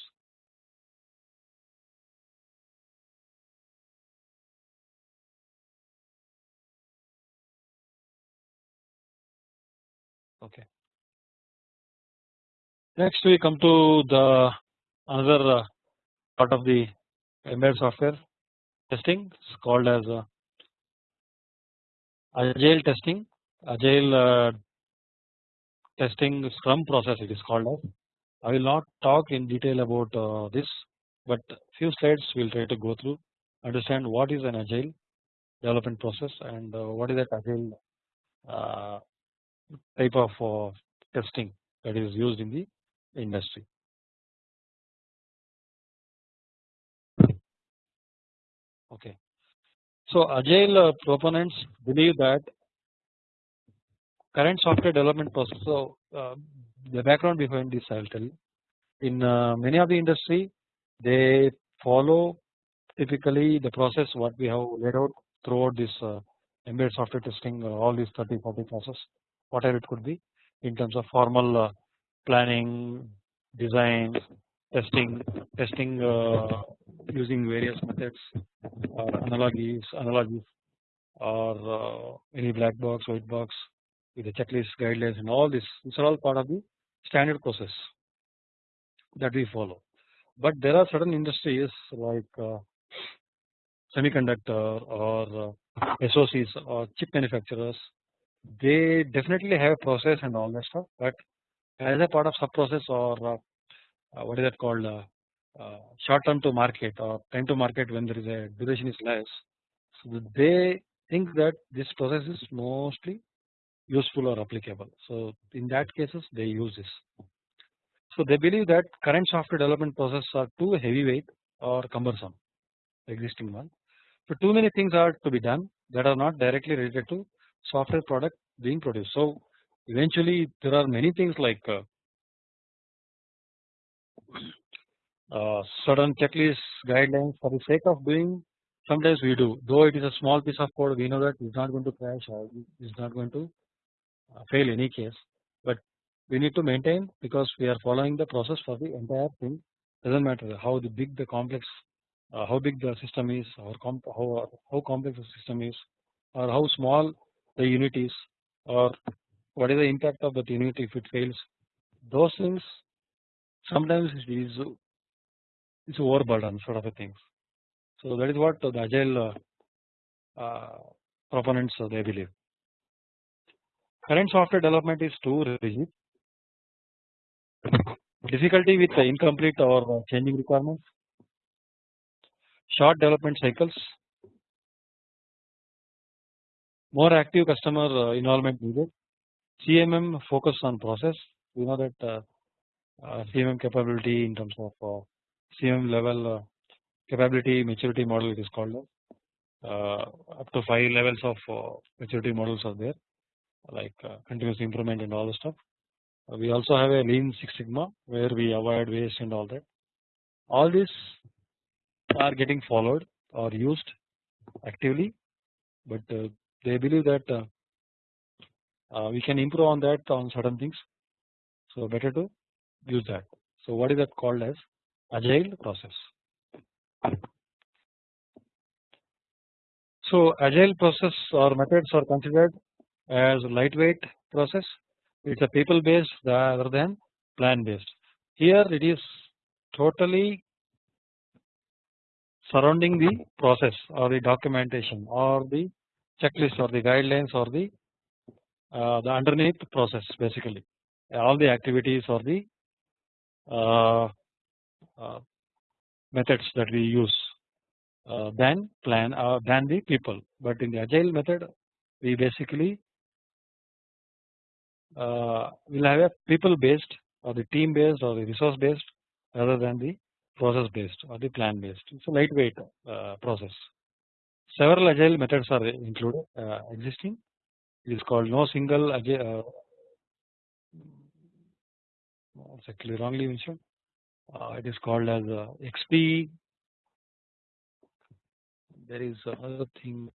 Okay. Next we come to the another uh, part of the embedded software testing. Is called as uh, agile testing. Agile uh, testing scrum process it is called as. I will not talk in detail about uh, this but few slides we will try to go through understand what is an agile development process and uh, what is that agile uh, type of uh, testing that is used in the industry. Okay. So agile uh, proponents believe that current software development process. So uh, the background behind this I will tell you. In uh, many of the industry, they follow typically the process what we have laid out throughout this uh, embedded software testing, uh, all these 30 40 process, whatever it could be in terms of formal uh, planning, design, testing, testing uh, using various methods, or analogies, analogies, or uh, any black box, white box, with the checklist, guidelines, and all this. These are all part of the standard process that we follow. But there are certain industries like uh, semiconductor or uh, SOCs or chip manufacturers. They definitely have a process and all that stuff, but as a part of sub process or uh, uh, what is that called uh, short term to market or time to market when there is a duration is less. So they think that this process is mostly useful or applicable. So in that cases they use this. So they believe that current software development processes are too heavyweight or cumbersome existing one. So too many things are to be done that are not directly related to software product being produced. So eventually there are many things like uh, uh, certain checklist guidelines for the sake of doing sometimes we do. Though it is a small piece of code we know that it is not going to crash or it is not going to uh, fail any case. But we need to maintain because we are following the process for the entire thing. Does not matter how the big the complex uh, how big the system is or how, how complex the system is or how small the unit is or what is the impact of that unit if it fails. Those things sometimes it is it's overburden sort of a things. So that is what the agile uh, uh, proponents uh, they believe. Current software development is too rigid. Difficulty with incomplete or changing requirements. Short development cycles. More active customer involvement needed. CMM focus on process. We know that CMM capability in terms of CM level uh, capability maturity model it is called uh, up to 5 levels of uh, maturity models are there like continuous improvement and all the stuff. we also have a lean Six Sigma where we avoid waste and all that. All these are getting followed or used actively but uh, they believe that uh, uh, we can improve on that on certain things. So better to use that. So what is that called as agile process. So agile process or methods are considered as lightweight process. It's a people based rather than plan based. Here it is totally surrounding the process or the documentation or the checklist or the guidelines or the uh, the underneath process basically all the activities or the methods that we use uh, than plan uh, than the people but in the agile method we basically uh, will have a people based or the team based or the resource based rather than the process based or the plan based. It's a lightweight uh, process. Several agile methods are included uh, existing. It is called no single actually wrongly mentioned. Uh, it is called as uh, XP. There is another thing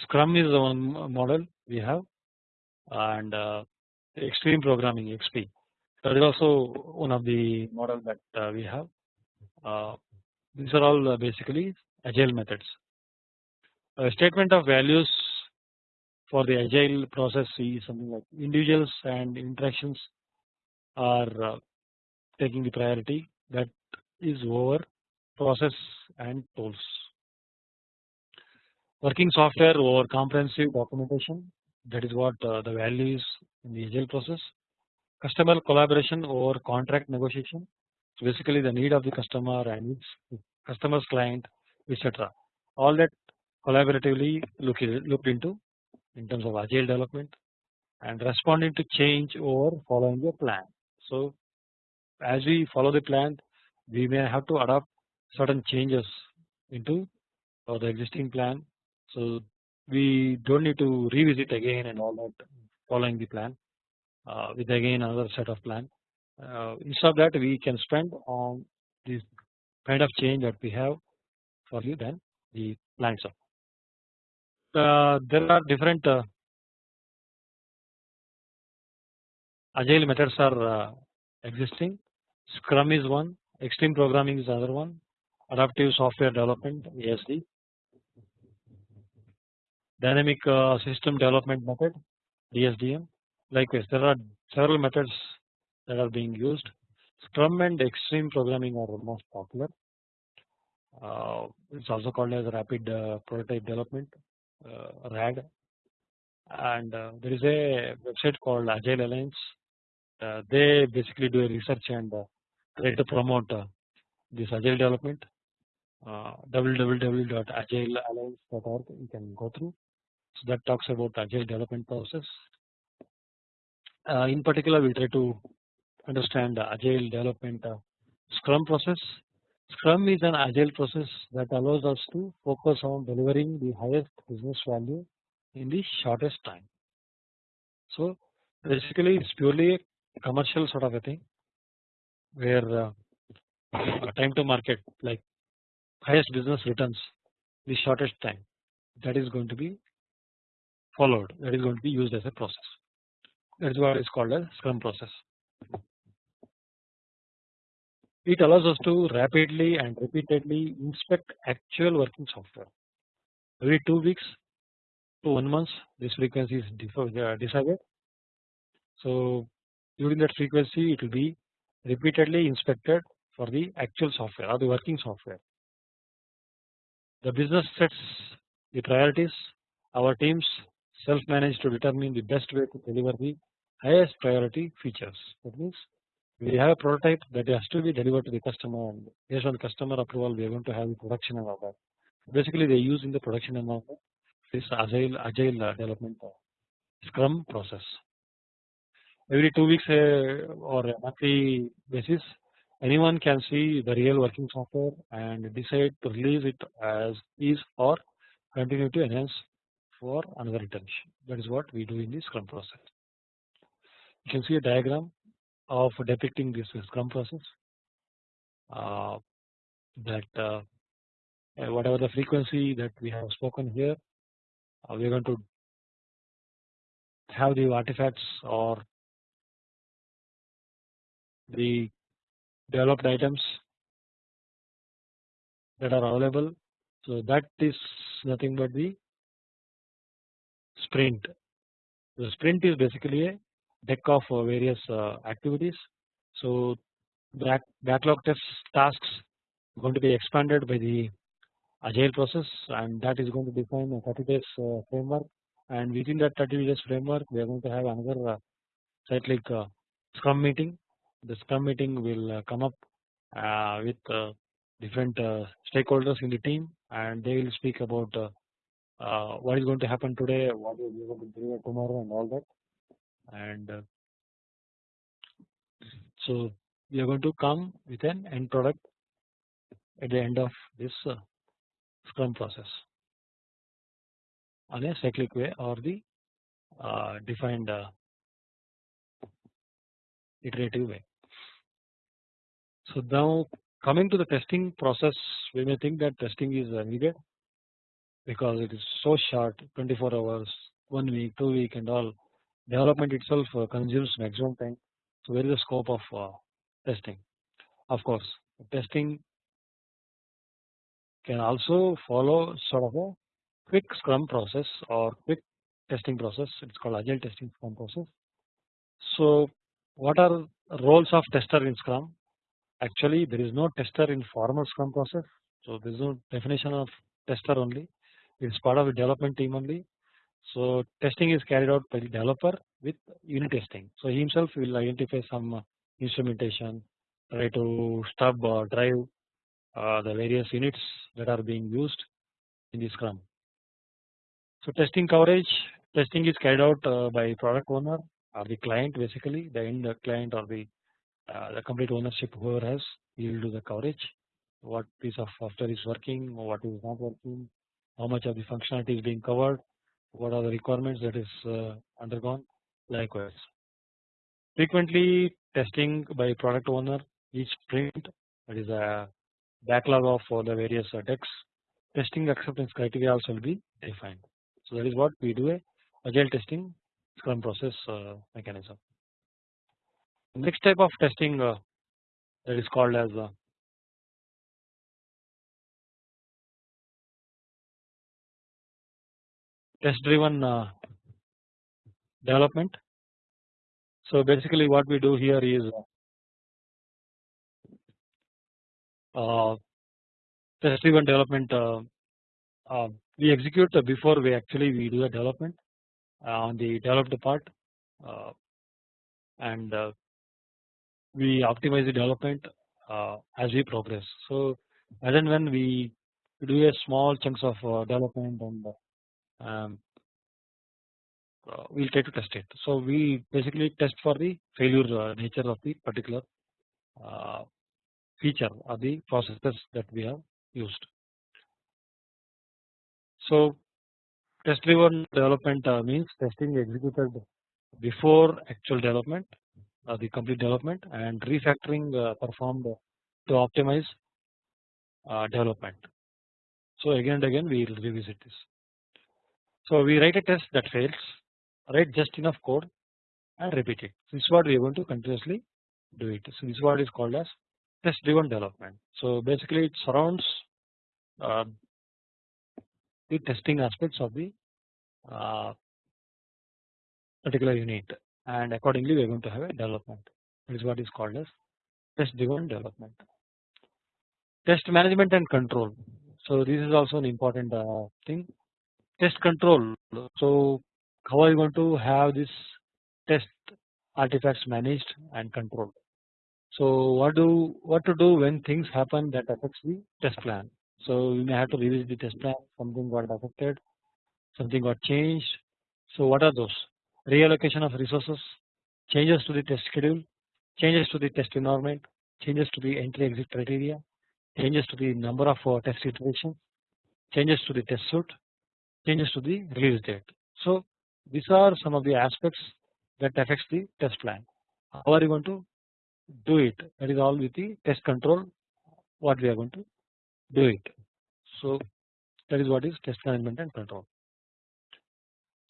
Scrum is the one model we have and uh, extreme programming XP that is also one of the models that uh, we have. Uh, these are all basically agile methods. A statement of values for the agile process is something like individuals and interactions are taking the priority. That is over process and tools. Working software over comprehensive documentation. That is what uh, the value is in the agile process. Customer collaboration over contract negotiation basically the need of the customer and its customer's client etc all that collaboratively look looked into in terms of agile development and responding to change over following a plan. So as we follow the plan we may have to adopt certain changes into the existing plan. So we don't need to revisit again and all that following the plan uh, with again another set of plan. Uh, instead of that we can spend on this kind of change that we have for you than the plan itself. Uh, there are different uh, agile methods are existing. Scrum is one, extreme programming is another one, adaptive software development ASD dynamic system development method DSDM likewise there are several methods that are being used. Scrum and extreme programming are the most popular. Uh, it's also called as rapid uh, prototype development uh, RAD and uh, there is a website called Agile Alliance. Uh, they basically do a research and try to promote this agile development. Uh, www.agilealliance.org you can go through. So that talks about agile development process. Uh, in particular, we try to understand the agile development uh, Scrum process. Scrum is an agile process that allows us to focus on delivering the highest business value in the shortest time. So basically, it's purely a commercial sort of a thing where uh, time to market like highest business returns the shortest time that is going to be followed that is going to be used as a process that is what is called a scrum process. It allows us to rapidly and repeatedly inspect actual working software every 2 weeks to 1 month this frequency is uh, decided. So during that frequency it will be repeatedly inspected for the actual software or the working software. The business sets the priorities our teams self manage to determine the best way to deliver the highest priority features. That means we have a prototype that has to be delivered to the customer and based on customer approval we are going to have the production and all that. Basically they use in the production that this agile agile uh, development uh, scrum process. Every 2 weeks uh, or monthly basis anyone can see the real working software and decide to release it as is or continue to enhance for another iteration that is what we do in the scrum process. you can see a diagram of depicting this scrum process uh, that uh, whatever the frequency that we have spoken here uh, we are going to have the artifacts or the developed items that are available. So that is nothing but the sprint. The sprint is basically a deck of uh, various uh, activities. So back backlog test tasks going to be expanded by the agile process and that is going to define a 30 days uh, framework and within that 30 days framework we are going to have another cyclic scrum meeting. The scrum meeting will come up with different stakeholders in the team and they will speak about uh, what is going to happen today, what is going to deliver tomorrow, and all that. And uh, so we are going to come with an end product at the end of this uh, Scrum process on a cyclic way or the uh, defined uh, iterative way. So now coming to the testing process, we may think that testing is uh, needed because it is so short 24 hours, 1 week, 2 week and all development itself uh, consumes maximum time. So where is the scope of uh, testing? Of course testing can also follow sort of a quick scrum process or quick testing process it is called agile testing scrum process. So what are roles of tester in scrum actually there is no tester in formal scrum process so there is no definition of tester only it is part of the development team only. So testing is carried out by the developer with unit testing. So he himself will identify some uh, instrumentation, try to stub or drive uh, the various units that are being used in the Scrum. So testing coverage, testing is carried out uh, by product owner or the client basically the end client or the the complete ownership whoever has he will do the coverage what piece of software is working what is not working how much of the functionality is being covered, what are the requirements that is uh, undergone likewise. Frequently testing by product owner each sprint that is a backlog of all the various uh, decks testing acceptance criteria also will be defined. So that is what we do a agile testing scrum process uh, mechanism. Next type of testing that is called as test driven uh, development. So basically what we do here is uh, test driven development uh, uh, we execute before we actually we do the development uh, on the developed part uh, and we optimize the development as we progress. So as and when we do a small chunks of development and um, uh, we will try to test it. So we basically test for the failure uh, nature of the particular uh, feature or the processes that we have used. So test driven development means testing executed before actual development or the complete development and refactoring performed to optimize development. So again and again we will revisit this. So we write a test that fails, write just enough code and repeat it. This is what we are going to continuously do it. So this is what is called as test driven development. So basically it surrounds uh, the testing aspects of the uh, particular unit and accordingly we are going to have a development. This is what is called as test driven development. Test management and control. So this is also an important uh, thing test control. So how are you going to have this test artifacts managed and controlled? So what do what to do when things happen that affects the test plan? So you may have to revisit the test plan. Something got affected, something got changed. So what are those? Reallocation of resources, changes to the test schedule, changes to the test environment, changes to the entry exit criteria, changes to the number of uh, test iterations, changes to the test suite, changes to the release date. So these are some of the aspects that affects the test plan. How are you going to do it? That is all with the test control. What we are going to do it. So that is what is test management and control.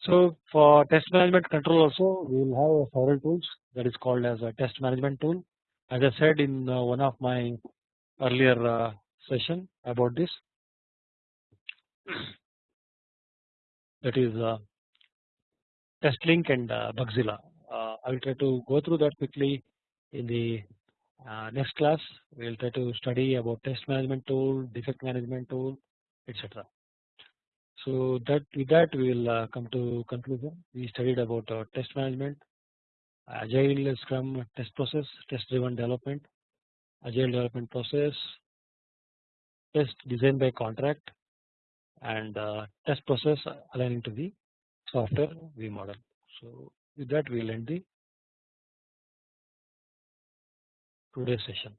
So for test management control also we will have several tools that is called as a test management tool. As I said in uh, one of my earlier uh, session about this that is uh, TestLink and uh, Bugzilla. Uh, I will try to go through that quickly in the next class. We will try to study about test management tool, defect management tool, etc. So that with that we will come to conclusion. We studied about test management, agile scrum test process, test driven development, agile development process, test design by contract and uh, test process aligning to the software V model. So with that we will end the today's session.